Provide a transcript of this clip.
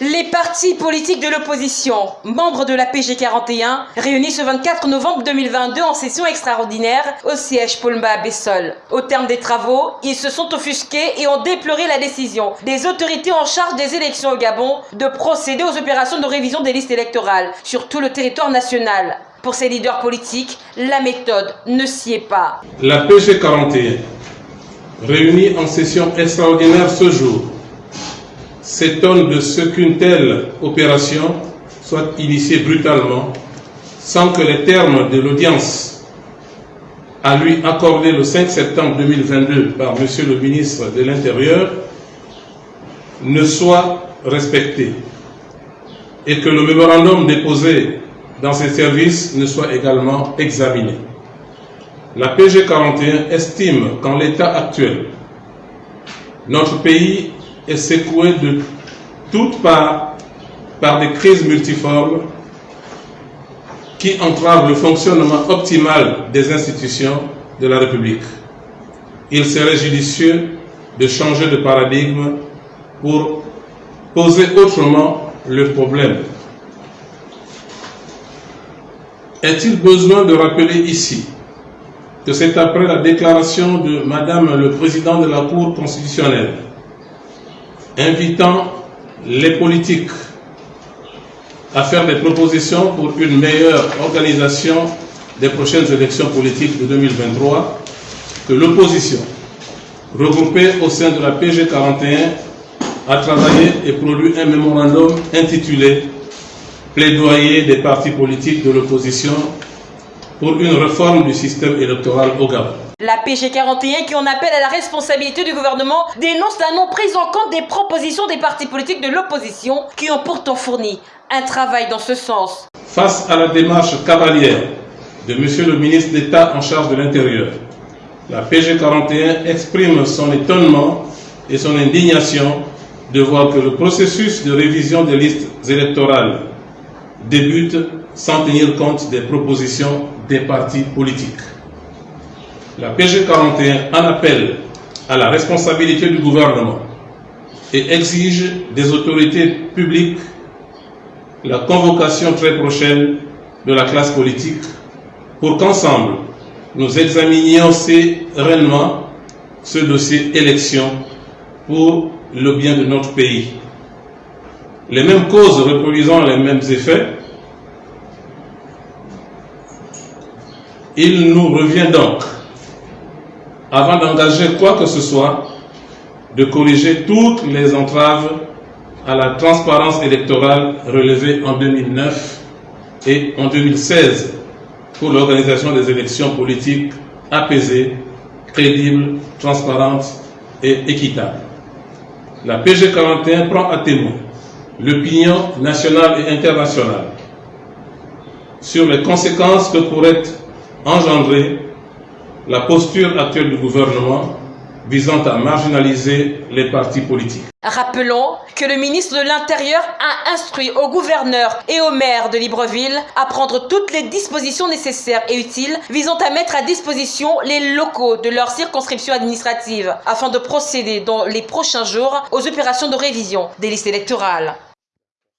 Les partis politiques de l'opposition, membres de la PG 41, réunis ce 24 novembre 2022 en session extraordinaire au siège Paulma à Bessol. Au terme des travaux, ils se sont offusqués et ont déploré la décision des autorités en charge des élections au Gabon de procéder aux opérations de révision des listes électorales sur tout le territoire national. Pour ces leaders politiques, la méthode ne s'y est pas. La PG 41, réunie en session extraordinaire ce jour, s'étonne de ce qu'une telle opération soit initiée brutalement sans que les termes de l'audience à lui accordée le 5 septembre 2022 par M. le ministre de l'Intérieur ne soient respectés et que le mémorandum déposé dans ses services ne soit également examiné. La PG 41 estime qu'en l'état actuel, notre pays est secoué de toutes parts par des crises multiformes qui entravent le fonctionnement optimal des institutions de la République. Il serait judicieux de changer de paradigme pour poser autrement le problème. Est-il besoin de rappeler ici que c'est après la déclaration de Madame le Président de la Cour constitutionnelle invitant les politiques à faire des propositions pour une meilleure organisation des prochaines élections politiques de 2023, que l'opposition, regroupée au sein de la PG 41, a travaillé et produit un mémorandum intitulé Plaidoyer des partis politiques de l'opposition pour une réforme du système électoral au Gabon. La PG 41, qui en appelle à la responsabilité du gouvernement, dénonce la non-prise en compte des propositions des partis politiques de l'opposition qui ont pourtant fourni un travail dans ce sens. Face à la démarche cavalière de Monsieur le ministre d'État en charge de l'Intérieur, la PG 41 exprime son étonnement et son indignation de voir que le processus de révision des listes électorales débute sans tenir compte des propositions des partis politiques. La PG 41 en appelle à la responsabilité du gouvernement et exige des autorités publiques la convocation très prochaine de la classe politique pour qu'ensemble nous examinions sereinement ce dossier élection pour le bien de notre pays. Les mêmes causes reproduisant les mêmes effets, il nous revient donc avant d'engager quoi que ce soit, de corriger toutes les entraves à la transparence électorale relevées en 2009 et en 2016 pour l'organisation des élections politiques apaisées, crédibles, transparentes et équitables. La PG 41 prend à témoin l'opinion nationale et internationale sur les conséquences que pourrait engendrer la posture actuelle du gouvernement visant à marginaliser les partis politiques. Rappelons que le ministre de l'Intérieur a instruit au gouverneur et au maire de Libreville à prendre toutes les dispositions nécessaires et utiles visant à mettre à disposition les locaux de leur circonscription administrative afin de procéder dans les prochains jours aux opérations de révision des listes électorales.